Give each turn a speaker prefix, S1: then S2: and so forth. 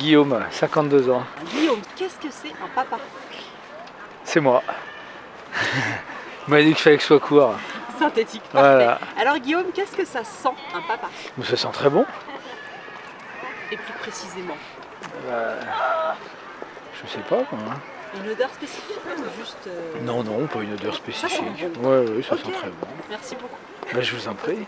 S1: Guillaume, 52 ans.
S2: Guillaume, qu'est-ce que c'est un papa?
S1: C'est moi. Il m'a dit qu'il fallait que je sois court.
S2: Synthétique, parfait. Alors Guillaume, qu'est-ce que ça sent un papa?
S1: Ça sent très bon.
S2: Et plus précisément euh,
S1: Je sais pas. Hein.
S2: Une odeur spécifique ou juste... Euh,
S1: non, non, pas une odeur spécifique.
S2: sent.
S1: Ouais, ouais, ça sent très bon.
S2: Merci beaucoup.
S1: Bah, je vous en prie.